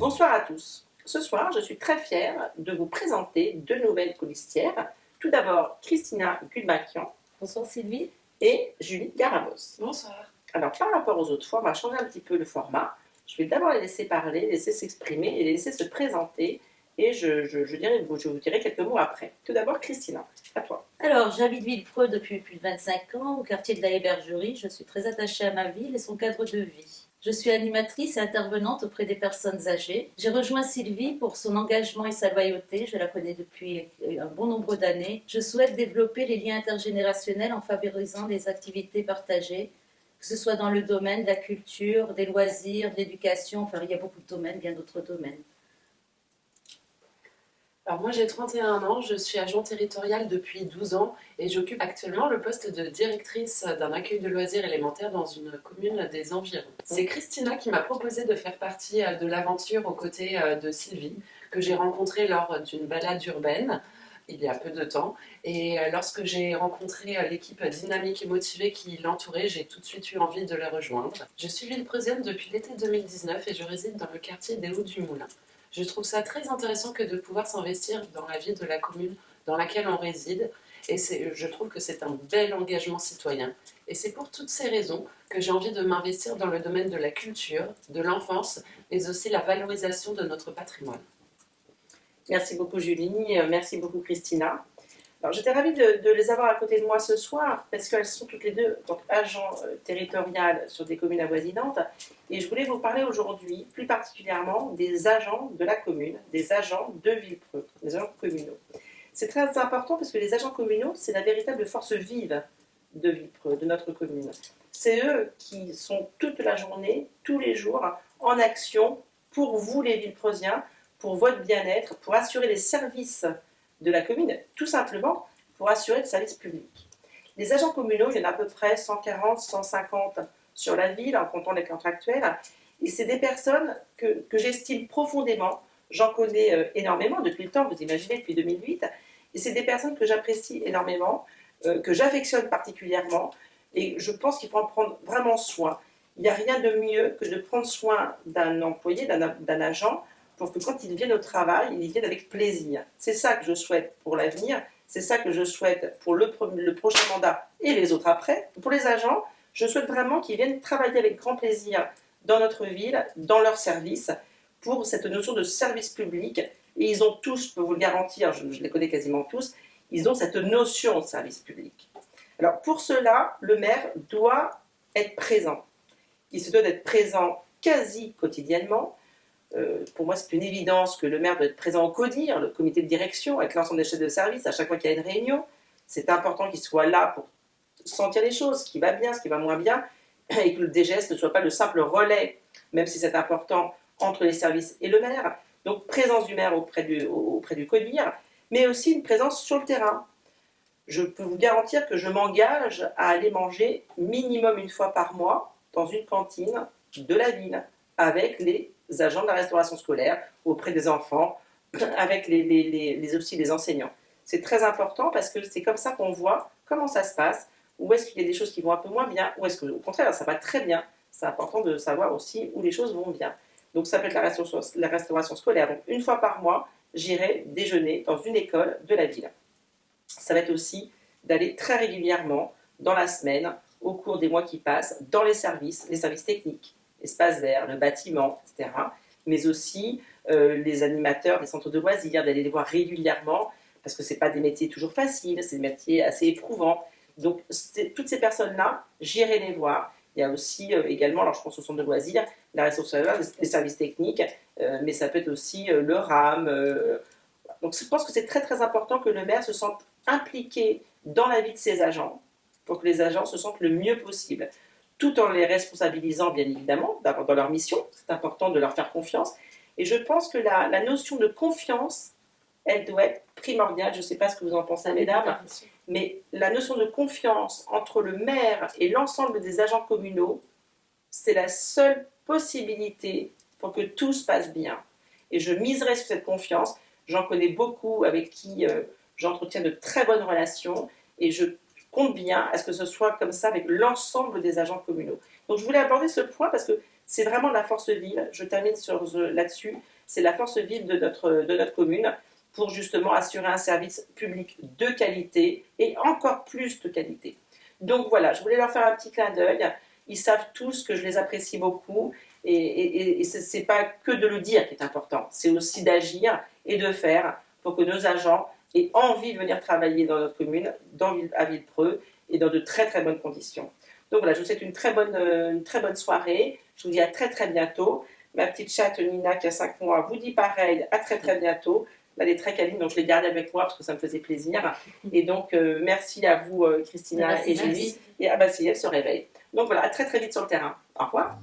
Bonsoir à tous. Ce soir, je suis très fière de vous présenter deux nouvelles colistières. Tout d'abord, Christina Gulbakian. Bonsoir Sylvie. Et Julie Garabos. Bonsoir. Alors, par rapport aux autres fois, on va changer un petit peu le format. Je vais d'abord les laisser parler, les laisser s'exprimer et les laisser se présenter. Et je, je, dirai, je vous dirai quelques mots après. Tout d'abord, Christina, à toi. Alors, j'habite Villepreux depuis plus de 25 ans, au quartier de la Hébergerie. Je suis très attachée à ma ville et son cadre de vie. Je suis animatrice et intervenante auprès des personnes âgées. J'ai rejoint Sylvie pour son engagement et sa loyauté. Je la connais depuis un bon nombre d'années. Je souhaite développer les liens intergénérationnels en favorisant les activités partagées, que ce soit dans le domaine de la culture, des loisirs, de l'éducation. Enfin, il y a beaucoup de domaines, bien d'autres domaines. Alors moi j'ai 31 ans, je suis agent territorial depuis 12 ans et j'occupe actuellement le poste de directrice d'un accueil de loisirs élémentaires dans une commune des environs. C'est Christina qui m'a proposé de faire partie euh, de l'aventure aux côtés euh, de Sylvie, que j'ai rencontrée lors d'une balade urbaine il y a peu de temps. Et euh, lorsque j'ai rencontré l'équipe dynamique et motivée qui l'entourait, j'ai tout de suite eu envie de la rejoindre. Je suis ville-preusienne depuis l'été 2019 et je réside dans le quartier des Hauts du Moulin. Je trouve ça très intéressant que de pouvoir s'investir dans la vie de la commune dans laquelle on réside. Et je trouve que c'est un bel engagement citoyen. Et c'est pour toutes ces raisons que j'ai envie de m'investir dans le domaine de la culture, de l'enfance, mais aussi la valorisation de notre patrimoine. Merci beaucoup Julie, merci beaucoup Christina. J'étais ravie de, les avoir à côté de moi ce soir parce qu'elles sont toutes les deux agents euh, territoriales sur des communes avoisinantes et je voulais vous parler aujourd'hui plus particulièrement des agents de la commune, des agents de Villepreux, des agents communaux. C'est très important parce que les agents communaux, c'est la véritable force vive de Villepreux, de notre commune. C'est eux qui sont toute la journée, tous les jours, en action pour vous les Villepreusiens, pour votre bien-être, pour assurer les services de la commune, tout simplement pour assurer le service public. Les agents communaux, il y en a à peu près 140, 150 sur la ville, en comptant les contractuels, et c'est des personnes que, j'estime profondément, j'en connais euh, énormément depuis le temps, vous imaginez, depuis 2008, et c'est des personnes que j'apprécie énormément, euh, que j'affectionne particulièrement, et je pense qu'il faut en prendre vraiment soin. Il n'y a rien de mieux que de prendre soin d'un employé, d'un agent, pour que quand ils viennent au travail, ils y viennent avec plaisir. C'est ça que je souhaite pour l'avenir, c'est ça que je souhaite pour le, prochain mandat et les autres après. Pour les agents, je souhaite vraiment qu'ils viennent travailler avec grand plaisir dans notre ville, dans leur service, pour cette notion de service public. Et ils ont tous, je peux vous le garantir, je, je les connais quasiment tous, ils ont cette notion de service public. Alors pour cela, le maire doit être présent. Il se doit d'être présent quasi quotidiennement, euh, pour moi, c'est une évidence que le maire doit être présent au CODIR, le comité de direction, avec l'ensemble des chefs de service, à chaque fois qu'il y a une réunion. C'est important qu'il soit là pour sentir les choses, ce qui va bien, ce qui va moins bien, et que le DGS ne soit pas le simple relais, même si c'est important, entre les services et le maire. Donc, présence du maire auprès du, auprès du CODIR, mais aussi une présence sur le terrain. Je peux vous garantir que je m'engage à aller manger minimum une fois par mois dans une cantine de la ville, avec les agents de la restauration scolaire, auprès des enfants, avec les, les, aussi les enseignants. C'est très important parce que c'est comme ça qu'on voit comment ça se passe, où est-ce qu'il y a des choses qui vont un peu moins bien, ou est-ce qu'au contraire ça va très bien. C'est important de savoir aussi où les choses vont bien. Donc ça peut être la restauration, la restauration scolaire. Donc une fois par mois, j'irai déjeuner dans une école de la ville. Ça va être aussi d'aller très régulièrement dans la semaine, au cours des mois qui passent, dans les services, les services techniques, l'espace vert, le bâtiment, etc. Mais aussi euh, les animateurs des centres de loisirs, d'aller les voir régulièrement, parce que ce pas des métiers toujours faciles, c'est des métiers assez éprouvants. Donc toutes ces personnes-là, j'irai les voir. Il y a aussi euh, également, alors je pense au centre de loisirs, la ressource les services techniques, euh, mais ça peut être aussi le RAM. donc je pense que c'est très très important que le maire se sente impliqué dans la vie de ses agents, pour que les agents se sentent le mieux possible tout en les responsabilisant bien évidemment dans leur mission. C'est important de leur faire confiance. Et je pense que la, notion de confiance, elle doit être primordiale. Je ne sais pas ce que vous en pensez, mesdames, mais la notion de confiance entre le maire et l'ensemble des agents communaux, c'est la seule possibilité pour que tout se passe bien. Et je miserai sur cette confiance. J'en connais beaucoup avec qui euh, j'entretiens de très bonnes relations et je compte bien à ce que ce soit comme ça avec l'ensemble des agents communaux. Donc je voulais aborder ce point parce que c'est vraiment la force vive. Je termine sur là-dessus. C'est la force vive de notre, de notre commune pour justement assurer un service public de qualité et encore plus de qualité. Donc voilà, je voulais leur faire un petit clin d'œil. Ils savent tous que je les apprécie beaucoup et, et, ce n'est pas que de le dire qui est important, c'est aussi d'agir et de faire pour que nos agents aient envie de venir travailler dans notre commune, dans, à Villepreux et dans de très très bonnes conditions. Donc voilà, je vous souhaite une très bonne, une très bonne soirée. Je vous dis à très très bientôt. Ma petite chatte Nina qui a 5 mois vous dit pareil, à très très bientôt. Elle est très câline, donc je l'ai gardée avec moi parce que ça me faisait plaisir. Et donc, euh, merci à vous, euh, Christina et Julie. Et ah bah si, elle se réveille. Donc voilà, à très très vite sur le terrain. Au revoir.